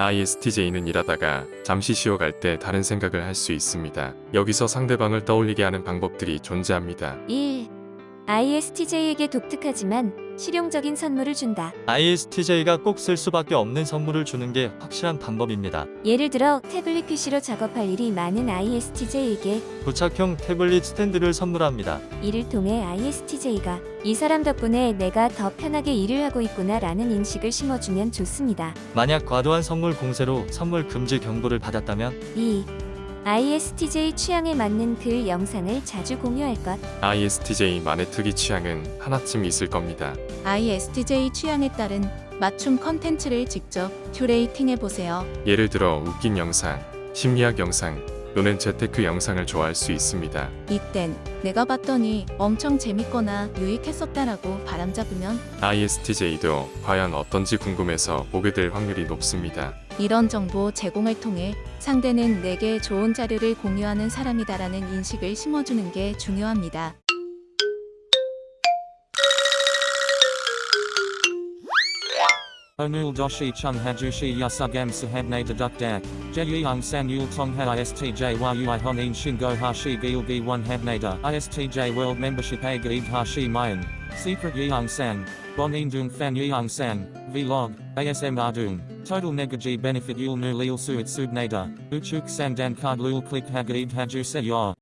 ISTJ는 일하다가 잠시 쉬어갈 때 다른 생각을 할 수 있습니다. 여기서 상대방을 떠올리게 하는 방법들이 존재합니다. 1. ISTJ에게 독특하지만 실용적인 선물을 준다. ISTJ가 꼭 쓸 수밖에 없는 선물을 주는 게 확실한 방법입니다. 예를 들어 태블릿 PC로 작업할 일이 많은 ISTJ에게 부착형 태블릿 스탠드를 선물합니다. 이를 통해 ISTJ가 이 사람 덕분에 내가 더 편하게 일을 하고 있구나 라는 인식을 심어주면 좋습니다. 만약 과도한 선물 공세로 선물 금지 경고를 받았다면 2. ISTJ 취향에 맞는 글 영상을 자주 공유할 것. ISTJ만의 특이 취향은 하나쯤 있을 겁니다. ISTJ 취향에 따른 맞춤 컨텐츠를 직접 curating해 보세요. 예를 들어 웃긴 영상, 심리학 영상 또는 재테크 영상을 좋아할 수 있습니다. 이땐 내가 봤더니 엄청 재밌거나 유익했었다라고 바람잡으면 ISTJ도 과연 어떤지 궁금해서 보게 될 확률이 높습니다. 이런 정보 제공을 통해 상대는 내게 좋은 자료를 공유하는 사람이다라는 인식을 심어주는 게 중요합니다. Onul doshi chung hajushi yasugam sahabne deduk dak, jeyung san yul tong ha istj ui honin shingo hashi gilgi one habnada istj world membership a gaib hashi mayan, secret yeung san, bon indung fan yeung san, vlog, asm ardung, total negaji benefit yul nu lil suit subnada, uchuk sandan card lul click hagaib haju se yor.